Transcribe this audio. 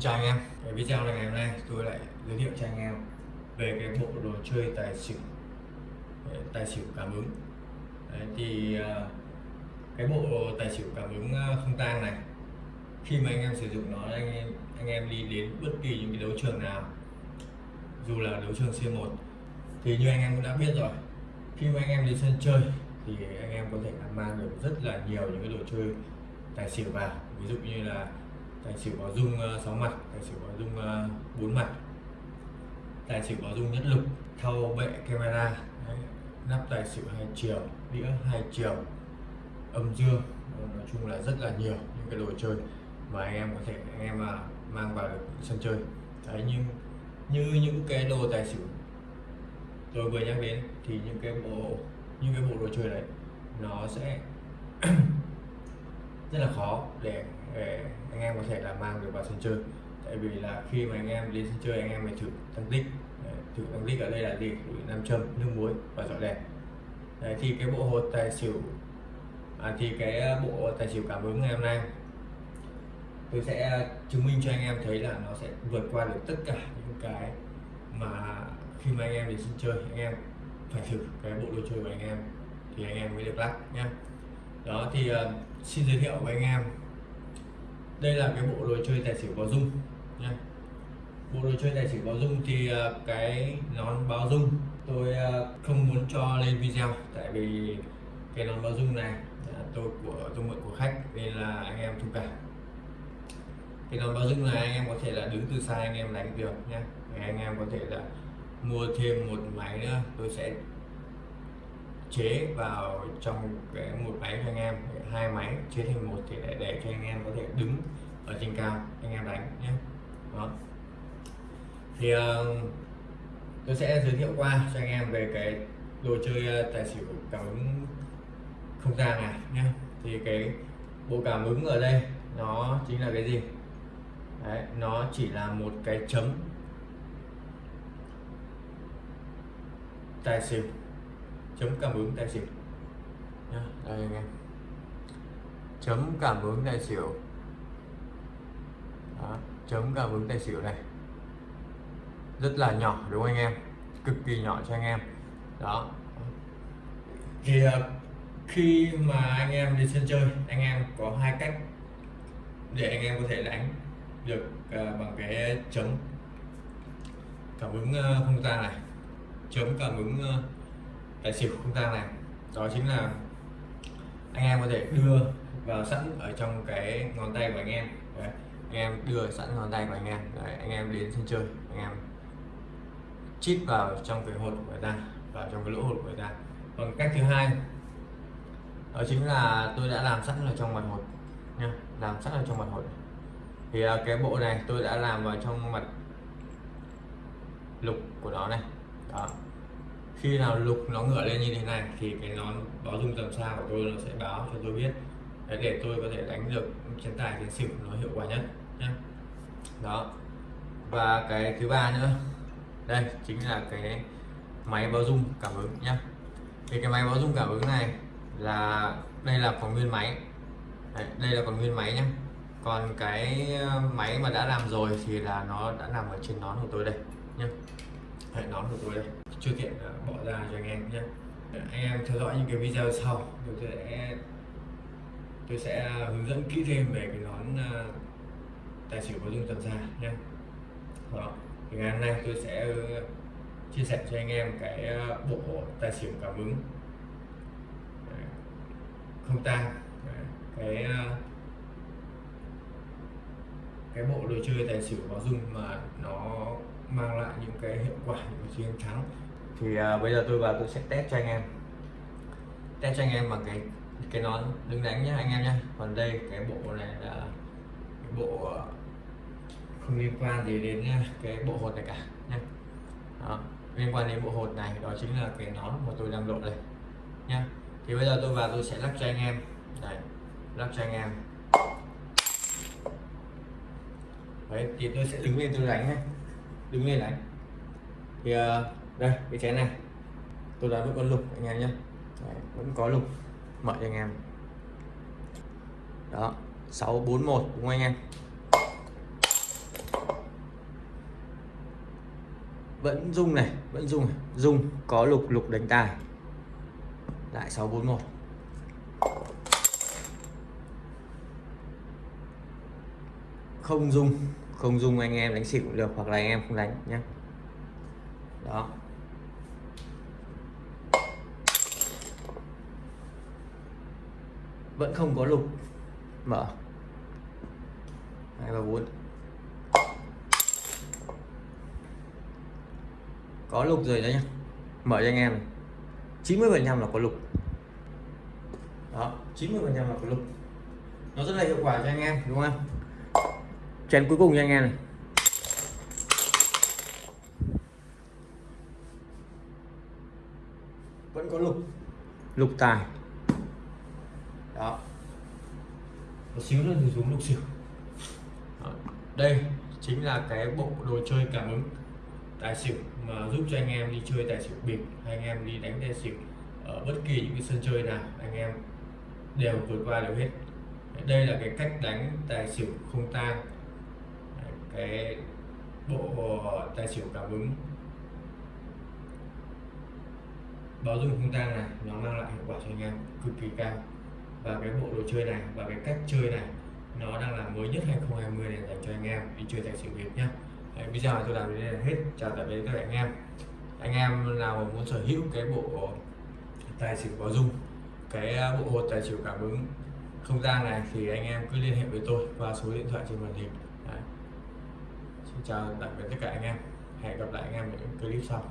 chào anh em. Cái video này ngày hôm nay tôi lại giới thiệu cho anh em về cái bộ đồ chơi tài xỉu. Tài xỉu cảm ứng. Đấy, thì à, cái bộ tài xỉu cảm ứng à, không tang này khi mà anh em sử dụng nó anh em anh em đi đến bất kỳ những cái đấu trường nào dù là đấu trường C1 thì như anh em cũng đã biết rồi khi mà anh em đi sân chơi thì anh em có thể mang được rất là nhiều những cái đồ chơi tài xỉu vào. Ví dụ như là tài xỉu báo dung ờ, 6 mặt. Tài xỉu báo dung ờ, 4 mặt. Tài xỉu báo dung nhất lục thau bệ camera. Đấy. nắp tài xỉu hai chiều, đĩa hai chiều, âm dương. Ờ, nói chung là rất là nhiều những cái đồ chơi mà anh em có thể, anh em mà mang vào được sân chơi. Đấy, nhưng như những cái đồ tài xỉu tôi vừa nhắc đến thì những cái bộ, những cái bộ đồ chơi đấy nó sẽ rất là khó để, để anh em có thể là mang được vào sân chơi. Tại vì là khi mà anh em đến sân chơi anh em phải thử tăng tích. Thử tăng tích ở đây là gì? Nam châm nước muối và dọi đèn. Đấy, thì cái bộ hột tài xỉu à, thì cái à, bộ tài xỉu cảm ứng ngày hôm nay tôi sẽ chứng minh cho anh em thấy là nó sẽ vượt qua được tất cả những cái mà khi mà anh em đến sân chơi anh em phải thử cái bộ đồ chơi của anh em thì anh em mới được lắc nhé đó thì uh, xin giới thiệu với anh em. Đây là cái bộ đồ chơi tài xỉu báo dung nhé bộ đồ chơi tài xỉu báo dung thì uh, cái nón báo dung tôi uh, không muốn cho lên video tại vì cái nón báo dung này uh, tôi của tôi mượn của khách nên là anh em thông cảm. Cái nón báo dung này anh em có thể là đứng từ xa anh em đánh được nhé anh em có thể là mua thêm một máy nữa tôi sẽ chế vào trong cái một máy cho anh em hai máy chế thành một thì để, để cho anh em có thể đứng ở trên cao anh em đánh nhé. Đó. Thì uh, tôi sẽ giới thiệu qua cho anh em về cái đồ chơi ờ, tài xỉu cảm ứng không gian này nhé. Thì cái bộ cảm ứng ở đây nó chính là cái gì? Đấy, nó chỉ là một cái chấm tài xỉu chấm cảm ứng tài xỉu Nhá, đây anh em. Chấm cảm ứng tài xỉu Đó, chấm cảm ứng tài xỉu này. Rất là nhỏ đúng không anh em? Cực kỳ nhỏ cho anh em. Đó. Thì uh, khi mà anh em đi sân chơi anh em có hai cách để anh em có thể đánh được uh, bằng cái chấm. Cảm ứng uh, không gian này. Chấm cảm ứng tài xỉu không gian này. Đó chính là anh em có thể đưa vào sẵn ở trong cái ngón tay của anh em. Đấy. anh em đưa sẵn ngón tay của anh em. Đấy. anh em đến sân chơi, anh em chít vào trong cái hột của người ta, vào trong cái lỗ hột của người ta. Còn cách thứ hai, đó chính là tôi đã làm sẵn ở trong mặt hột nha làm sẵn ở trong mặt hột. Thì à, cái bộ này tôi đã làm vào trong mặt lục của nó này. Đó khi nào lục nó ngửa lên như thế này thì cái nón báo dung tầm xa của tôi nó sẽ báo cho tôi biết. Đấy, để tôi có thể đánh được chiến tài chiến xỉu nó hiệu quả nhất nhé đó. Và cái thứ ba nữa. Đây chính là cái máy báo dung cảm ứng nhé thì cái máy báo dung cảm ứng này là đây là còn nguyên máy. Đấy, đây là còn nguyên máy nhé còn cái ờ, máy mà đã làm rồi thì là nó đã nằm ở trên nón của tôi đây nhé hệ nón của tôi đây chưa tiện bỏ ra cho anh em nhé. Anh em theo dõi những cái video sau, tôi sẽ tôi sẽ hướng dẫn kỹ thêm về cái nón à, tài xỉu có dung tầm xa nhé. Đó, thì ngày hôm nay tôi sẽ chia sẻ cho anh em cái à, bộ tài xỉu cảm ứng. Không tang, cái à, cái bộ đồ chơi tài xỉu có dung mà nó cái hiệu quả những chiến thắng. Thì à, bây giờ tôi vào tôi sẽ test cho anh em. Test cho anh em bằng cái cái nón đứng đánh nhé anh em nhé còn đây cái bộ này là cái bộ à, không liên quan gì đến nha cái bộ hột này cả nhé đó. liên quan đến bộ hột này đó chính là cái nón mà tôi đang đội đây nhé thì bây giờ tôi vào tôi sẽ lắp cho anh em. Đây lắp cho anh em. Đấy thì tôi sẽ đứng lên tôi đánh nhé đứng lên đánh thì ờ, đây, cái chén này. Tôi đã vẫn còn lục, anh em nhé. Vẫn có lục. Mở cho anh em. Đó 641 đúng không anh em? Vẫn rung này, vẫn rung rung, có lục lục đánh tài. Lại 641 không dung không dung anh em đánh xỉu cũng được, hoặc là anh em không đánh nhé đó. Vẫn không có lục. Mở. Hai và bốn. Có lục rồi đấy nhá. Mở cho anh em 90 phần trăm là có lục. Đó 90 phần trăm là có lục. Nó rất là hiệu quả cho anh em, đúng không? Chén cuối cùng cho anh em này. Vẫn có lục. Lục tài. Đó. Một xíu nữa thì xuống lục xỉu đây chính là cái bộ đồ chơi cảm ứng tài xỉu mà giúp cho anh em đi chơi tài xỉu bịp hay anh em đi đánh tài xỉu ở bất kỳ những cái sân chơi nào anh em đều vượt qua được hết. Đây là cái cách đánh tài xỉu không tang. Cái bộ tài xỉu cảm ứng báo dung không tang này nó mang lại hiệu quả cho anh em cực kỳ cao. Và cái bộ đồ chơi này và cái cách chơi này nó đang là mới nhất 2020 này dành cho anh em đi chơi tài xỉu việt nhé Đấy, bây giờ tôi làm đến đây là hết. Chào tạm biệt các anh em. Anh em nào muốn sở hữu cái bộ tài xỉu báo dung cái à, bộ hột tài xỉu cảm ứng không gian này thì anh em cứ liên hệ với tôi qua số điện thoại trên màn hình. Đấy. xin chào tạm biệt tất cả anh em. Hẹn gặp lại anh em ở những clip sau.